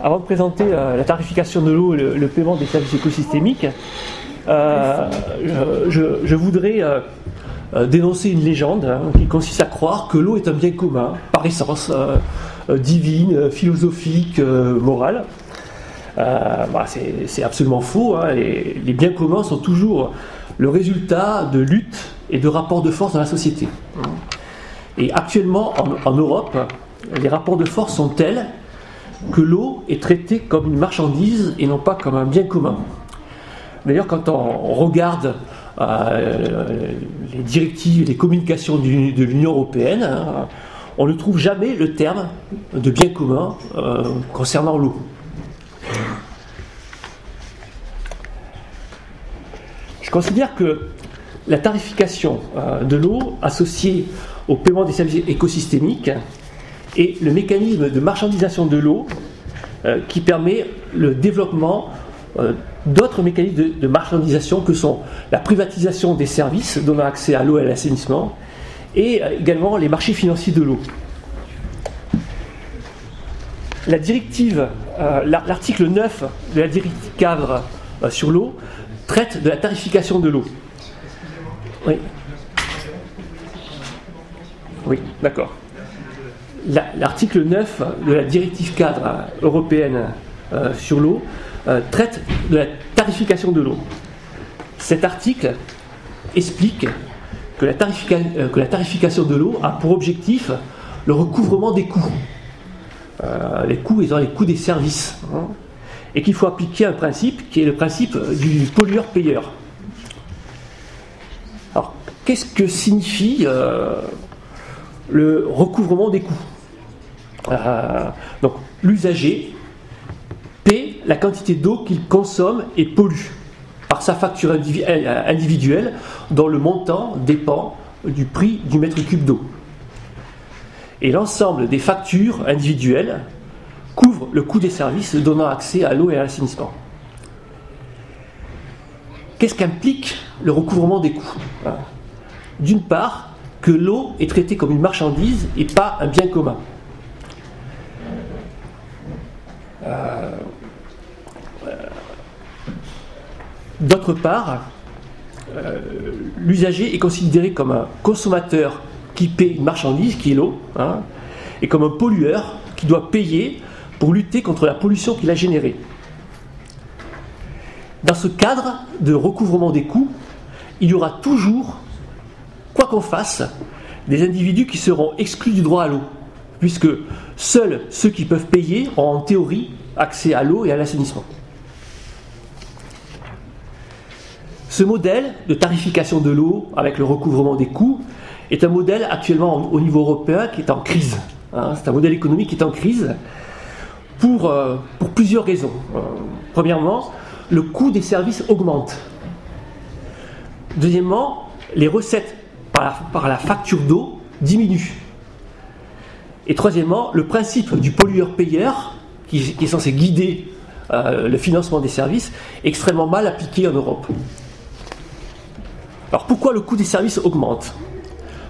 avant de présenter la tarification de l'eau et le, paiement des services écosystémiques, je, voudrais dénoncer une légende hein, qui consiste à croire que l'eau est un bien commun, par essence, divine, philosophique, morale. Bah, c'est absolument faux. Hein, les biens communs sont toujours le résultat de luttes et de rapports de force dans la société. Et actuellement, en, Europe, les rapports de force sont tels que l'eau est traitée comme une marchandise et non pas comme un bien commun. D'ailleurs, quand on regarde euh, les directives les communications de l'Union européenne, hein, on ne trouve jamais le terme de bien commun euh, concernant l'eau. Je considère que la tarification euh, de l'eau associée au paiement des services écosystémiques est le mécanisme de marchandisation de l'eau euh, qui permet le développement euh, d'autres mécanismes de, marchandisation que sont la privatisation des services donnant accès à l'eau et à l'assainissement et également les marchés financiers de l'eau. La directive, l'article 9 de la directive cadre sur l'eau traite de la tarification de l'eau. Oui. Oui, d'accord. L'article 9 de la directive cadre européenne euh, sur l'eau euh, traite de la tarification de l'eau. Cet article explique que la, euh, tarification de l'eau a pour objectif le recouvrement des coûts. les coûts étant les coûts des services. Hein et qu'il faut appliquer un principe qui est le principe du pollueur-payeur. Alors, qu'est-ce que signifie euh, le recouvrement des coûts? Euh, Donc, l'usager paie la quantité d'eau qu'il consomme et pollue par sa facture euh, individuelle dont le montant dépend du prix du mètre cube d'eau. Et l'ensemble des factures individuelles couvre le coût des services donnant accès à l'eau et à l'assainissement. Qu'est-ce qu'implique le recouvrement des coûts D'une part, que l'eau est traitée comme une marchandise et pas un bien commun. D'autre part, euh, l'usager est considéré comme un consommateur qui paie une marchandise, qui est l'eau, hein, et comme un pollueur qui doit payer pour lutter contre la pollution qu'il a générée. Dans ce cadre de recouvrement des coûts, il y aura toujours, quoi qu'on fasse, des individus qui seront exclus du droit à l'eau, puisque seuls ceux qui peuvent payer ont en théorie accès à l'eau et à l'assainissement. Ce modèle de tarification de l'eau avec le recouvrement des coûts est un modèle actuellement au niveau européen qui est en crise. Hein. C'est un modèle économique qui est en crise pour, euh, plusieurs raisons. Euh, premièrement, le coût des services augmente. Deuxièmement, les recettes par la, facture d'eau diminuent. Et troisièmement, le principe du pollueur-payeur, qui, qui, est censé guider euh, le financement des services, est extrêmement mal appliqué en Europe. Alors pourquoi le coût des services augmente?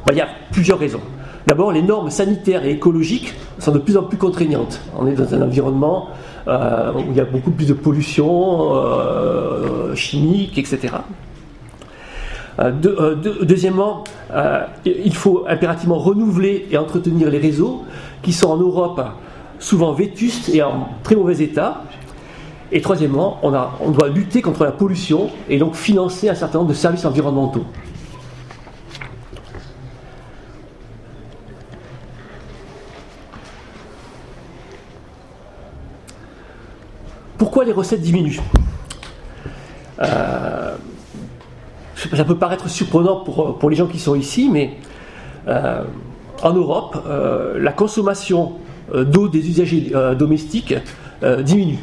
Ben, Il y a plusieurs raisons. D'abord, les normes sanitaires et écologiques sont de plus en plus contraignantes. On est dans un environnement euh, où il y a beaucoup plus de pollution euh, chimique, etc. Euh, deuxièmement, il faut impérativement renouveler et entretenir les réseaux qui sont en Europe souvent vétustes et en très mauvais état. Et troisièmement, on, doit lutter contre la pollution et donc financer un certain nombre de services environnementaux. Pourquoi les recettes diminuent? Euh, Ça peut paraître surprenant pour, pour, les gens qui sont ici, mais euh, en Europe, euh, la consommation d'eau des usagers domestiques diminue.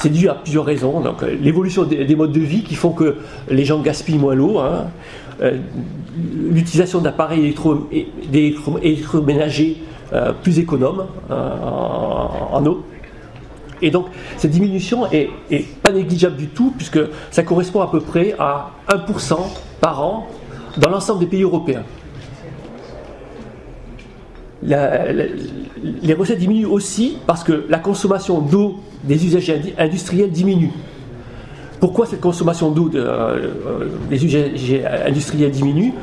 C'est dû à plusieurs raisons. Donc, l'évolution des, modes de vie qui font que les gens gaspillent moins l'eau, hein. l'utilisation d'appareils électroménagers plus économes en, eau, et donc cette diminution est, pas négligeable du tout, puisque ça correspond à peu près à 1% par an dans l'ensemble des pays européens. Les recettes diminuent aussi parce que la consommation d'eau des usagers industriels diminue. Pourquoi cette consommation d'eau euh, des usagers industriels diminue?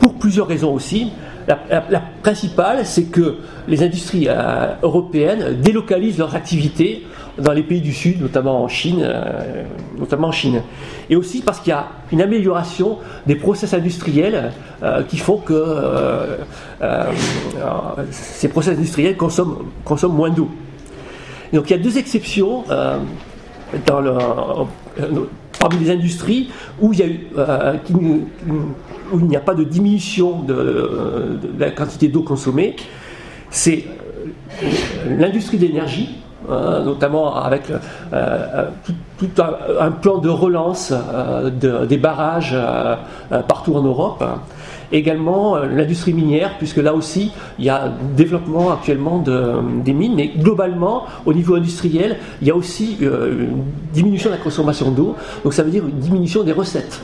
Pour plusieurs raisons aussi. La, principale, c'est que les industries euh, européennes délocalisent leurs activités dans les pays du Sud, notamment en Chine, euh, notamment en Chine. Et aussi parce qu'il y a une amélioration des process industriels euh, qui font que ces process industriels consomment, consomment moins d'eau. Donc il y a deux exceptions dans le, parmi les industries où il y a eu, où il n'y a pas de diminution de, la quantité d'eau consommée, c'est euh, l'industrie d'énergie, hein, notamment avec euh, euh, tout, un, plan de relance des barrages partout en Europe. Également l'industrie minière, puisque là aussi il y a développement actuellement des mines, mais globalement au niveau industriel, il y a aussi une diminution de la consommation d'eau, donc ça veut dire une diminution des recettes.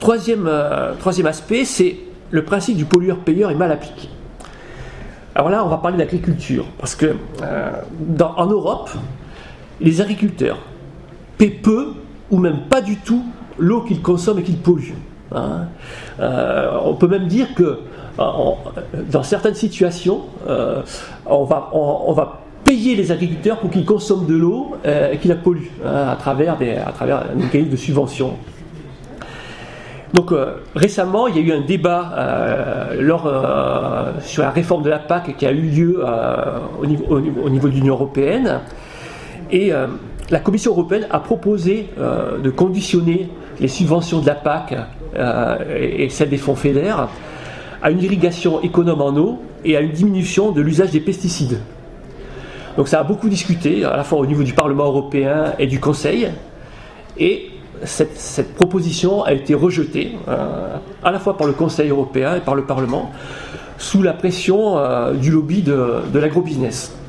Troisième, euh, troisième aspect, c'est le principe du pollueur-payeur est mal appliqué. Alors là, on va parler d'agriculture, parce que euh, en Europe, les agriculteurs paient peu ou même pas du tout l'eau qu'ils consomment et qu'ils polluent. Hein. Euh, on peut même dire que dans certaines situations, on, va, on, va, payer les agriculteurs pour qu'ils consomment de l'eau et qu'ils la polluent hein, à, travers à un mécanisme de subvention. Donc euh, récemment, il y a eu un débat euh, euh, sur la réforme de la PAC qui a eu lieu au, niveau, de l'Union européenne. Et la Commission européenne a proposé de conditionner les subventions de la PAC et, celles des fonds FEDER à une irrigation économe en eau et à une diminution de l'usage des pesticides. Donc ça a beaucoup discuté, à la fois au niveau du Parlement européen et du Conseil. Et cette, proposition a été rejetée euh, à la fois par le Conseil européen et par le Parlement sous la pression euh, du lobby de, de l'agrobusiness.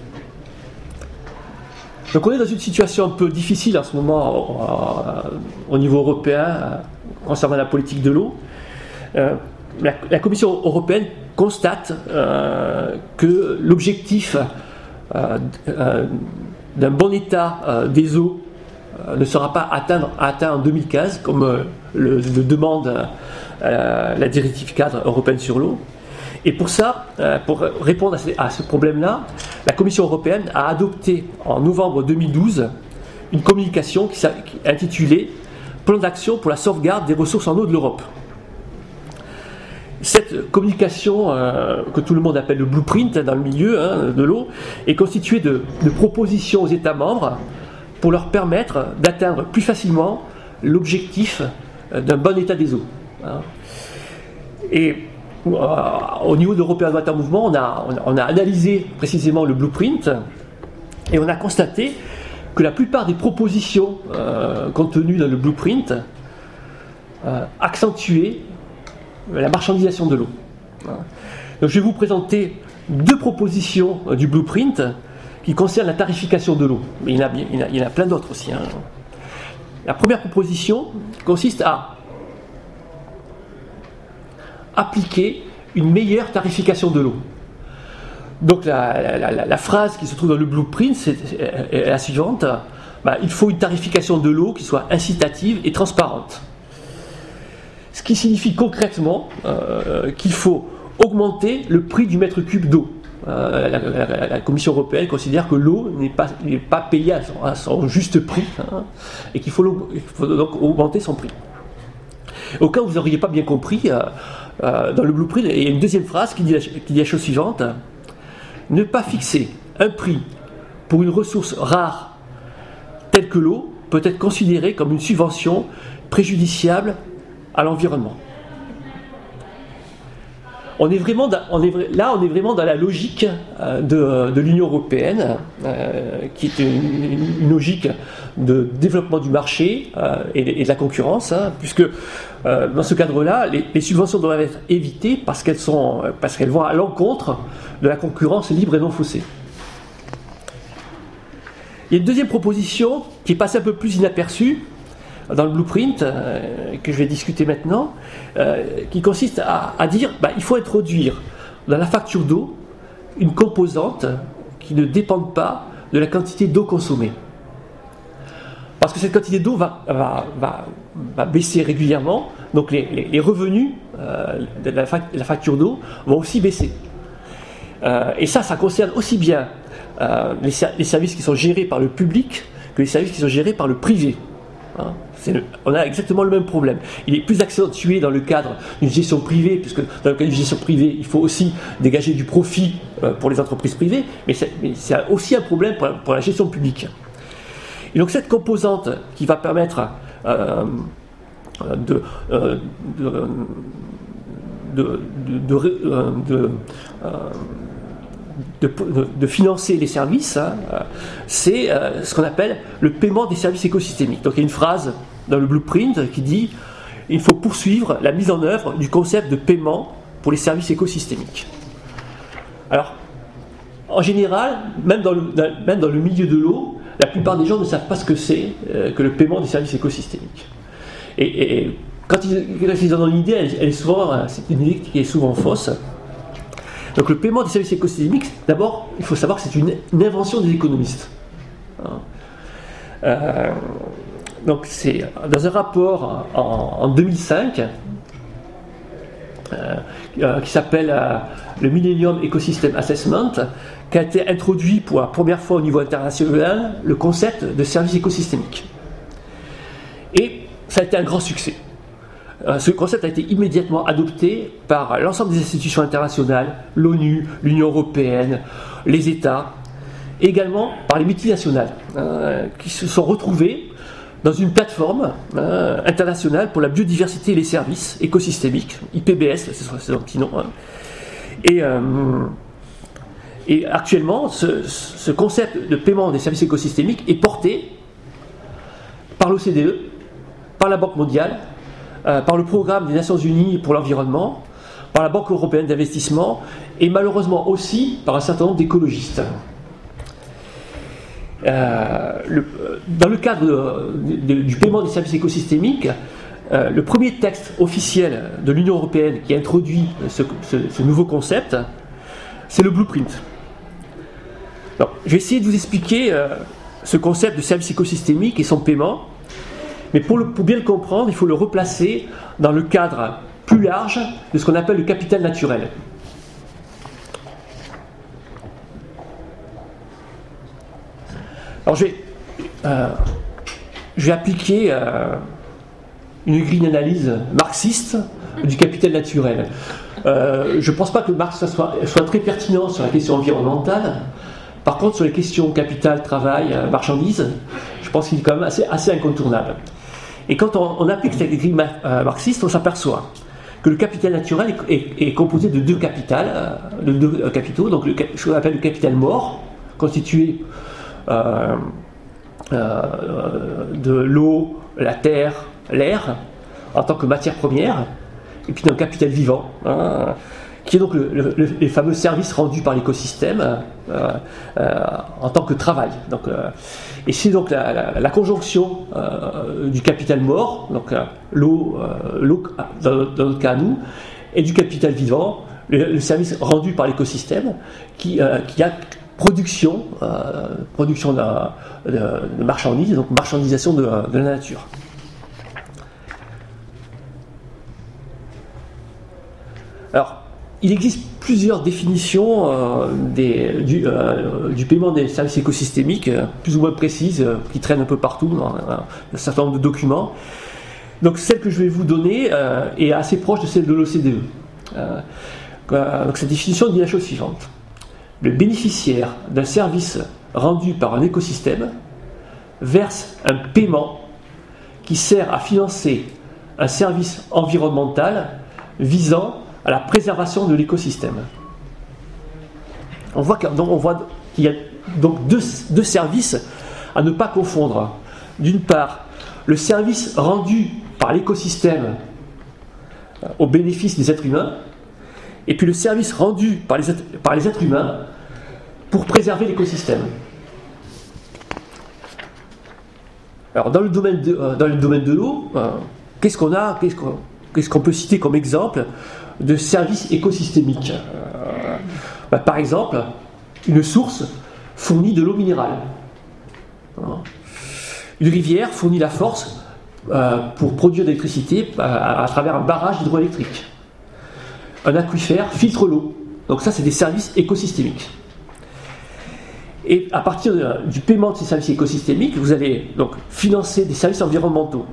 Donc on est dans une situation un peu difficile en ce moment euh, au niveau européen concernant la politique de l'eau. La, Commission européenne constate que l'objectif d'un bon état des eaux euh, ne sera pas atteint, en 2015, comme euh, le, demande euh, la directive cadre européenne sur l'eau. Et pour ça, pour répondre à ce, problème-là, la Commission européenne a adopté en novembre 2012 une communication intitulée Plan d'action pour la sauvegarde des ressources en eau de l'Europe. Cette communication, que tout le monde appelle le blueprint dans le milieu hein, de l'eau, est constituée de, de, propositions aux États membres pour leur permettre d'atteindre plus facilement l'objectif euh, d'un bon état des eaux. Hein. Et euh, au niveau d'European Water Movement, on a, on a analysé précisément le blueprint et on a constaté que la plupart des propositions euh, contenues dans le blueprint accentuaient la marchandisation de l'eau. Donc je vais vous présenter deux propositions du blueprint qui concerne la tarification de l'eau. Mais il y en a, il y en a, plein d'autres aussi. Hein. La première proposition consiste à appliquer une meilleure tarification de l'eau. Donc la, phrase qui se trouve dans le blueprint est, la suivante. Bah, il faut une tarification de l'eau qui soit incitative et transparente. Ce qui signifie concrètement euh, qu'il faut augmenter le prix du mètre cube d'eau. Euh, la, Commission européenne considère que l'eau n'est pas, pas payée à son, juste prix hein, et qu'il faut, donc augmenter son prix. Au cas où vous n'auriez pas bien compris, euh, euh, dans le blueprint, il y a une deuxième phrase qui dit, qui dit la chose suivante ne pas fixer un prix pour une ressource rare telle que l'eau peut être considérée comme une subvention préjudiciable à l'environnement on est vraiment là, on est vraiment dans la logique euh, de, l'Union européenne, euh, qui est une, logique de développement du marché euh, et, de la concurrence, hein, puisque dans ce cadre-là, les, subventions doivent être évitées parce qu'elles sont, parce qu'elles vont à l'encontre de la concurrence libre et non faussée. Il y a une deuxième proposition qui est passée un peu plus inaperçue, dans le blueprint que je vais discuter maintenant, qui consiste à, dire bah, il faut introduire dans la facture d'eau une composante qui ne dépend pas de la quantité d'eau consommée. Parce que cette quantité d'eau va, va, baisser régulièrement, donc les, revenus de la, facture d'eau vont aussi baisser. et ça, ça concerne aussi bien euh, les, services qui sont gérés par le public que les services qui sont gérés par le privé. Hein. On a exactement le même problème. Il est plus accentué dans le cadre d'une gestion privée, puisque dans le cadre d'une gestion privée, il faut aussi dégager du profit euh, pour les entreprises privées, mais c'est aussi un problème pour la, gestion publique. Et donc cette composante qui va permettre de, de, de, financer les services, hein, euh, c'est euh, ce qu'on appelle le paiement des services écosystémiques. Donc il y a une phrase dans le blueprint qui dit il faut poursuivre la mise en œuvre du concept de paiement pour les services écosystémiques. Alors, en général, même dans le, même dans le milieu de l'eau, la plupart des gens ne savent pas ce que c'est euh, que le paiement des services écosystémiques. Et, quand, ils, en ont une idée, elle, est souvent, c'est une idée qui est souvent fausse. Donc le paiement des services écosystémiques, d'abord, il faut savoir que c'est une, invention des économistes. Hein. Euh, donc c'est dans un rapport en, 2005 euh, euh, qui s'appelle le Millennium Ecosystem Assessment, qui a été introduit pour la première fois au niveau international le concept de service écosystémique. Et ça a été un grand succès. Euh, ce concept a été immédiatement adopté par l'ensemble des institutions internationales, l'ONU, l'Union européenne, les États, également par les multinationales, euh, qui se sont retrouvés dans une plateforme euh, internationale pour la biodiversité et les services écosystémiques, IPBS, c'est son petit nom. Hein. Et, et, actuellement, ce, ce, concept de paiement des services écosystémiques est porté par l'OCDE, par la Banque mondiale euh, par le programme des Nations Unies pour l'environnement, par la Banque européenne d'investissement et malheureusement aussi par un certain nombre d'écologistes. Euh, dans le cadre du paiement des services écosystémiques, euh, le premier texte officiel de l'Union européenne qui introduit ce, ce nouveau concept, c'est le blueprint. je vais essayer de vous expliquer ce concept de service écosystémique et son paiement, mais pour, bien le comprendre, il faut le replacer dans le cadre plus large de ce qu'on appelle le capital naturel. Alors je vais, euh, appliquer euh, une grille d'analyse marxiste du capital naturel. Euh, je ne pense pas que Marx soit, très pertinent sur la question environnementale. Par contre, sur les questions capital, travail, marchandises, je pense qu'il est quand même assez incontournable. Et quand on, applique cette grille marxiste, on s'aperçoit que le capital naturel est, composé de deux de deux capitaux, donc ce qu'on appelle le capital mort, constitué de l'eau, la terre, l'air, en tant que matière première, et puis d'un capital vivant, hein, qui est donc les fameux services rendus par l'écosystème en tant que travail. Donc, et c'est donc la, conjonction euh, du capital mort, donc euh, l'eau, euh, dans, notre cas nous, et du capital vivant, le, service rendu par l'écosystème, qui, a production, production de, marchandises, donc marchandisation de, la nature. Alors, il existe plusieurs définitions euh, euh, du, paiement des services écosystémiques, euh, plus ou moins précises, qui traînent un peu partout dans, un certain nombre de documents. Donc celle que je vais vous donner est assez proche de celle de l'OCDE. donc cette définition dit la chose suivante. Le bénéficiaire d'un service rendu par un écosystème verse un paiement qui sert à financer un service environnemental visant à la préservation de l'écosystème. On voit qu'il y a donc deux, services à ne pas confondre. D'une part, le service rendu par l'écosystème euh, au bénéfice des êtres humains, et puis le service rendu par les êtres humains pour préserver l'écosystème. Alors dans le domaine de, de l'eau, qu'est-ce qu'on a Qu'est-ce qu'on peut citer comme exemple de services écosystémiques bah, Par exemple, une source fournit de l'eau minérale. Une rivière fournit la force euh, pour produire de l'électricité euh, à, travers un barrage hydroélectrique. Un aquifère filtre l'eau. Donc ça, c'est des services écosystémiques. Et à partir du paiement de ces services écosystémiques, vous allez donc financer des services environnementaux.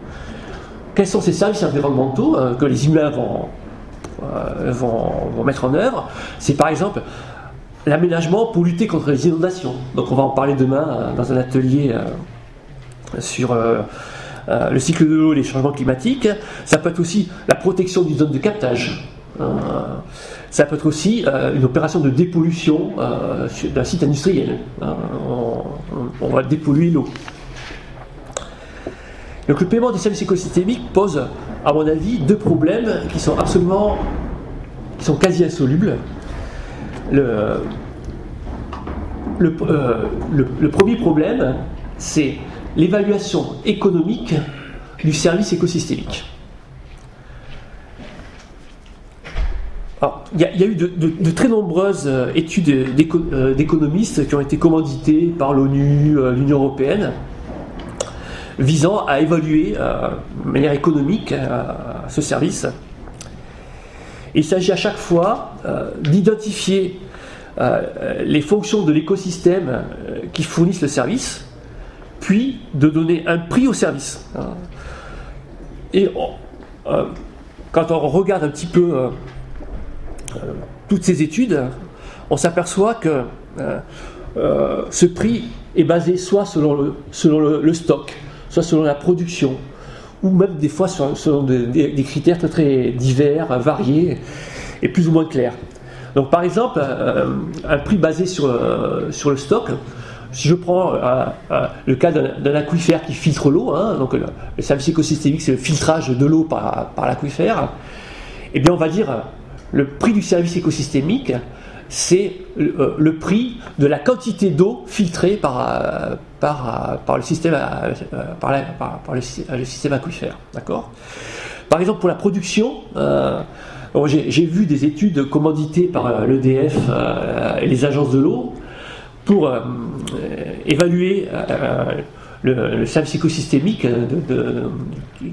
Quels sont ces services environnementaux euh, que les humains vont, vont, mettre en œuvre? C'est par exemple l'aménagement pour lutter contre les inondations. Donc on va en parler demain dans un atelier sur euh, euh, le cycle de l'eau et les changements climatiques. Ça peut être aussi la protection d'une zone de captage. Euh, ça peut être aussi une opération de dépollution d'un site industriel. On, va dépolluer l'eau. Donc le paiement des services écosystémiques pose, à mon avis, deux problèmes qui sont absolument, qui sont quasi insolubles. Le, le premier problème, c'est l'évaluation économique du service écosystémique. Il y, a eu de, très nombreuses euh, études euh, d'économistes qui ont été commanditées par l'ONU, euh, l'Union européenne, visant à évaluer de manière économique ce service. Il s'agit à chaque fois d'identifier les fonctions de l'écosystème qui fournissent le service, puis de donner un prix au service. Et euh, quand on regarde un petit peu euh, euh, toutes ces études, on s'aperçoit que ce prix est basé soit selon le, stock, soit selon la production, ou même des fois selon des, critères très, très, divers, variés et plus ou moins clairs. Donc par exemple, un prix basé sur, le stock, si je prends euh, euh, le cas d'un aquifère qui filtre l'eau, hein, donc le, service écosystémique, c'est le filtrage de l'eau par, l'aquifère, eh bien on va dire le prix du service écosystémique, c'est le, euh, prix de la quantité d'eau filtrée par, par, le système, par, le, système aquifère. Par exemple, pour la production, j'ai vu des études commanditées par l'EDF et les agences de l'eau pour euh, évaluer euh, le, service écosystémique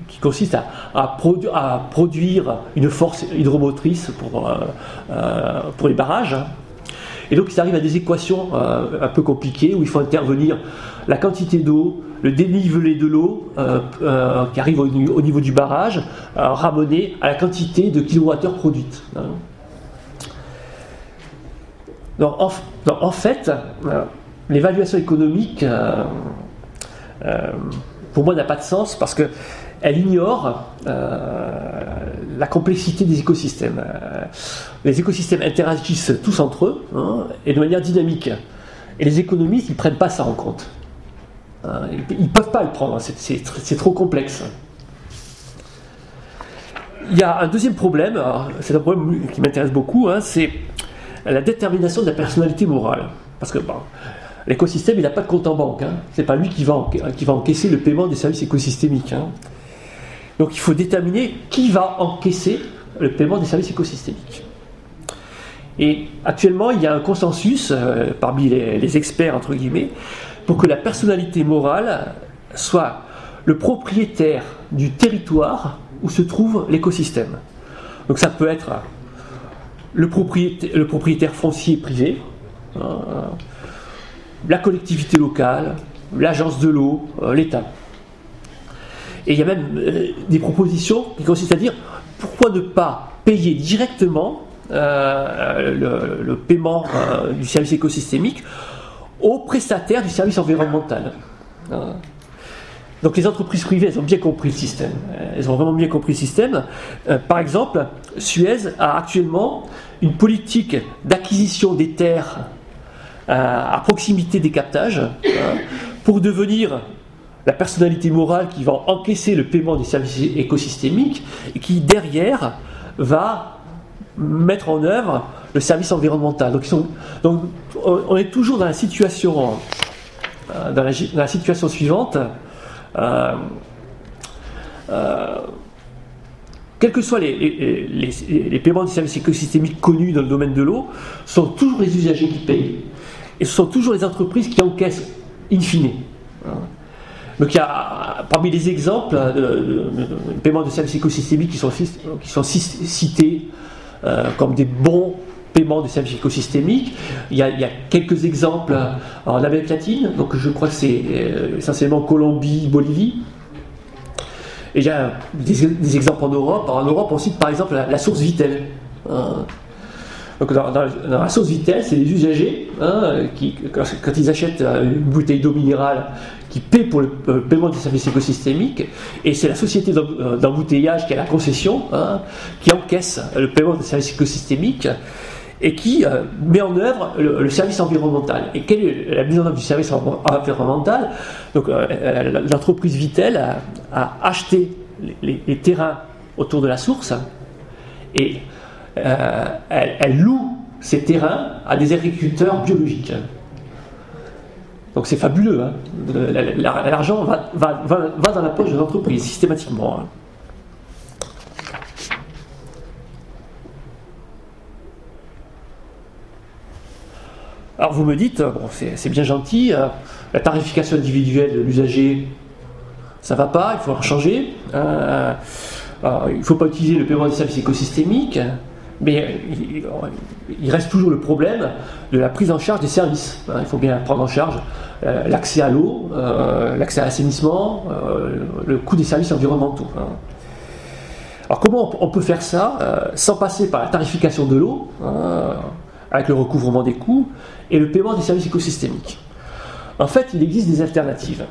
qui consiste à, produire une force hydromotrice pour, euh, pour les barrages. Et donc, il arrive à des équations un peu compliquées où il faut intervenir la quantité d'eau, le dénivelé de l'eau qui arrive au, niveau du barrage, ramené à la quantité de kilowattheures produites. Hein. Donc, en, fait, euh, l'évaluation économique, euh, euh, pour moi, n'a pas de sens parce qu'elle ignore la complexité des écosystèmes. les écosystèmes interagissent tous entre eux hein, et de manière dynamique. Et les économistes, ils ne prennent pas ça en compte. Hein, ils ne peuvent pas le prendre, c'est trop complexe. Il y a un deuxième problème, c'est un problème qui m'intéresse beaucoup, hein, c'est la détermination de la personnalité morale. Parce que l'écosystème, il n'a pas de compte en banque. Hein. Ce n'est pas lui qui va, encaisser le paiement des services écosystémiques. Hein. Donc il faut déterminer qui va encaisser le paiement des services écosystémiques. Et actuellement, il y a un consensus euh, parmi les, experts, entre guillemets, pour que la personnalité morale soit le propriétaire du territoire où se trouve l'écosystème. Donc ça peut être le propriétaire, foncier privé, euh, la collectivité locale, l'agence de l'eau, euh, l'État. Et il y a même euh, des propositions qui consistent à dire pourquoi ne pas payer directement le, paiement du service écosystémique aux prestataires du service environnemental. Donc les entreprises privées, elles ont bien compris le système. Elles ont vraiment bien compris le système. par exemple, Suez a actuellement une politique d'acquisition des terres euh, à proximité des captages euh, pour devenir la personnalité morale qui va encaisser le paiement des services écosystémiques et qui derrière va mettre en œuvre le service environnemental. Donc, on est toujours dans la situation, euh, dans la, situation suivante. quels que soient les, paiements de services écosystémiques connus dans le domaine de l'eau, sont toujours les usagers qui payent. Et ce sont toujours les entreprises qui encaissent in fine. Donc il y a, parmi les exemples hein, de, paiements de services écosystémiques qui sont, qui sont cités euh, comme des bons paiements de services écosystémiques, il y a, quelques exemples en Amérique latine, donc je crois que c'est euh, essentiellement Colombie, Bolivie. Et il y a des, exemples en Europe. En Europe, on cite par exemple la, source Vitel. Hein. Donc dans, la source Vitel, c'est les usagers hein, qui, quand, ils achètent une bouteille d'eau minérale, qui paient pour le, paiement des services écosystémiques, et c'est la société euh, d'embouteillage qui a la concession, hein, qui encaisse le paiement des services écosystémiques et qui euh, met en œuvre le, service environnemental. Et quelle est la mise en œuvre du service environnemental? Donc euh, l'entreprise Vitel a, acheté les, terrains autour de la source et euh, elle, loue ces terrains à des agriculteurs biologiques. Donc c'est fabuleux. Hein. L'argent va, dans la poche de l'entreprise systématiquement. Hein. Alors vous me dites, bon, c'est bien gentil, euh, la tarification individuelle de l'usager, ça va pas, il faut en changer. Euh, il ne faut pas utiliser le paiement des services écosystémiques. Mais il, reste toujours le problème de la prise en charge des services. Hein. il faut bien prendre en charge euh, l'accès à l'eau, euh, l'accès à l'assainissement, euh, le coût des services environnementaux. Hein. Alors comment on peut faire ça sans passer par la tarification de l'eau, hein, avec le recouvrement des coûts, et le paiement des services écosystémiques? En fait, il existe des alternatives.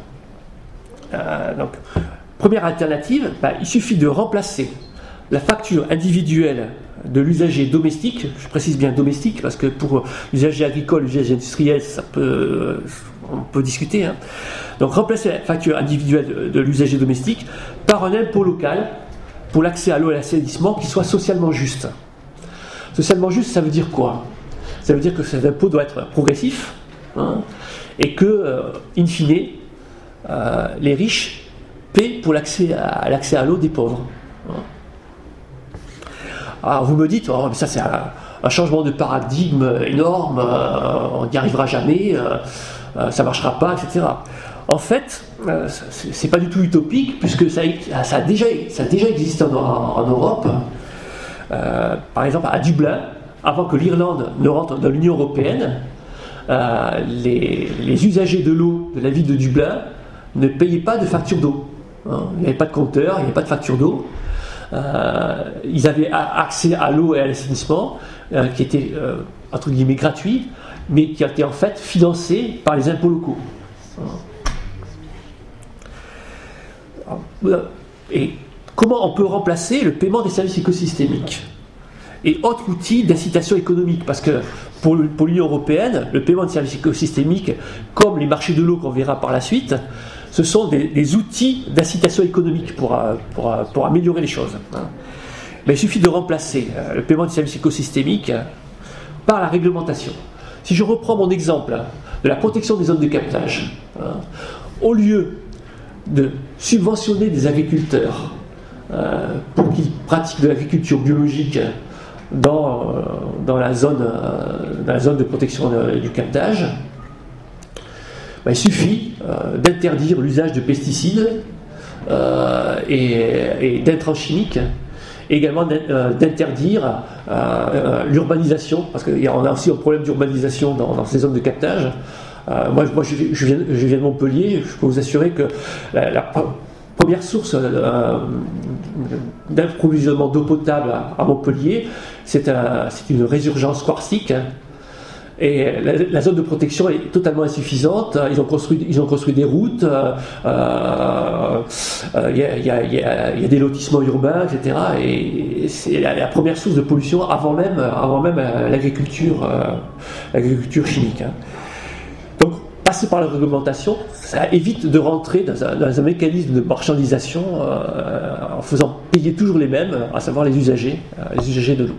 donc, première alternative, bah, il suffit de remplacer la facture individuelle de l'usager domestique, je précise bien domestique parce que pour l'usager agricole, l'usager industriel, ça peut, on peut discuter. Hein. Donc remplacer la facture individuelle de, l'usager domestique par un impôt local pour l'accès à l'eau et à l'assainissement qui soit socialement juste. Socialement juste, ça veut dire quoi? Ça veut dire que cet impôt doit être progressif hein, et que, euh, in fine, euh, les riches paient pour l'accès à l'accès à l'eau des pauvres. Hein. Alors vous me dites, oh, ça c'est un, changement de paradigme énorme, euh, on n'y arrivera jamais, euh, euh, ça ne marchera pas, etc. En fait, c'est pas du tout utopique puisque ça, a, déjà, ça déjà existé en, Europe. par exemple, à Dublin, avant que l'Irlande ne rentre dans l'Union européenne, les, usagers de l'eau de la ville de Dublin ne payaient pas de facture d'eau. Hein. Il n'y avait pas de compteur, il n'y avait pas de facture d'eau. Euh, ils avaient accès à l'eau et à l'assainissement, euh, qui était euh, entre guillemets gratuit, mais qui été en fait financé par les impôts locaux. Et comment on peut remplacer le paiement des services écosystémiques et autres outils d'incitation économique? Parce que pour l'Union européenne, le paiement des services écosystémiques, comme les marchés de l'eau qu'on verra par la suite, ce sont des, outils d'incitation économique pour, euh, euh, améliorer les choses. Hein. Il suffit de remplacer euh, le paiement des services écosystémiques par la réglementation. Si je reprends mon exemple de la protection des zones de captage, hein, au lieu de subventionner des agriculteurs pour qu'ils pratiquent de l'agriculture biologique dans, dans, la zone, dans la zone de protection du captage, bah, il suffit euh, d'interdire l'usage de pesticides euh, et, d'intrants chimiques, et également euh, d'interdire l'urbanisation, parce qu'on a aussi un problème d'urbanisation dans, ces zones de captage. moi, je, viens, de Montpellier, je peux vous assurer que la, première source d'approvisionnement d'eau potable à, Montpellier, c'est une résurgence quartzique et la, zone de protection est totalement insuffisante. Ils ont construit, ils ont construit des routes, il y, a des lotissements urbains, etc. Et c'est la, première source de pollution avant même, avant même euh, l'agriculture, euh, l'agriculture chimique. Hein. Donc, passer par la réglementation, ça évite de rentrer dans un, mécanisme de marchandisation euh, en faisant payer toujours les mêmes, à savoir les usagers, les usagers de l'eau.